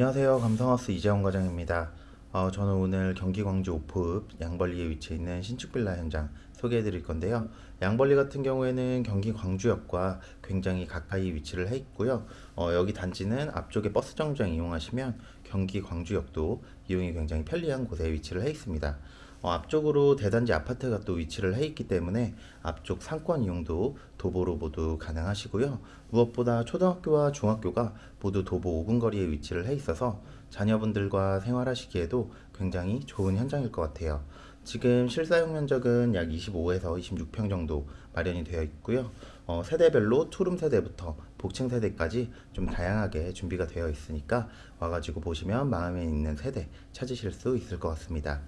안녕하세요. 감성하우스 이재원 과장입니다. 어, 저는 오늘 경기 광주 오포읍 양벌리에 위치해 있는 신축 빌라 현장 소개해 드릴 건데요. 양벌리 같은 경우에는 경기 광주역과 굉장히 가까이 위치를 해 있고요. 어, 여기 단지는 앞쪽에 버스 정류장 이용하시면 경기 광주역도 이용이 굉장히 편리한 곳에 위치를 해 있습니다 어, 앞쪽으로 대단지 아파트가 또 위치를 해 있기 때문에 앞쪽 상권 이용도 도보로 모두 가능하시고요. 무엇보다 초등학교와 중학교가 모두 도보 5분 거리에 위치를 해 있어서 자녀분들과 생활하시기에도 굉장히 좋은 현장일 것 같아요. 지금 실사용 면적은 약 25에서 26평 정도 마련이 되어 있고요. 어, 세대별로 투룸 세대부터 복층 세대까지 좀 다양하게 준비가 되어 있으니까 와가지고 보시면 마음에 있는 세대 찾으실 수 있을 것 같습니다.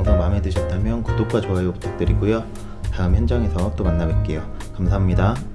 영상 마음에 드셨다면 구독과 좋아요 부탁드리고요. 다음 현장에서 또 만나 뵐게요. 감사합니다.